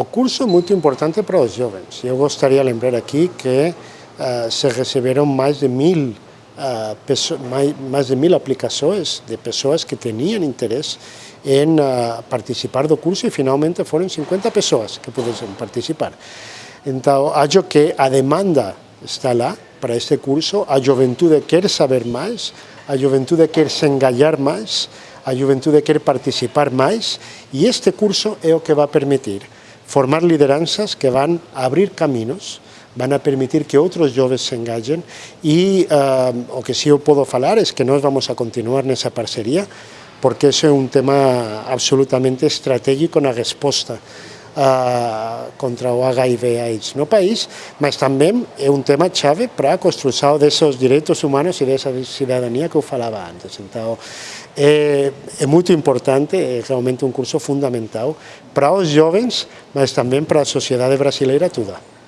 O curso muito importante para os jovens. Eu gostaria de lembrar aqui que uh, se receberam mais de mil uh, mais, de mil aplicações de pessoas que tinham interesse em uh, participar do curso e finalmente foram 50 pessoas que puderam participar. Então, acho que a demanda está lá para este curso, a juventude quer saber mais, a juventude quer se engajar mais, a juventude quer participar mais e este curso é o que vai permitir formar lideranças que vão abrir caminhos, vão a permitir que outros jovens se engajem e uh, o que sí eu podo falar é que nós vamos a continuar nessa parceria porque ese é un tema absolutamente estratégico na resposta uh, contra o HIV AIDS no país, mas tamén é un tema chave para a construção desos direitos humanos e desa cidadania que eu falaba antes. Então, é, é muito importante, é realmente um curso fundamental para os jovens, mas também para a sociedade brasileira toda.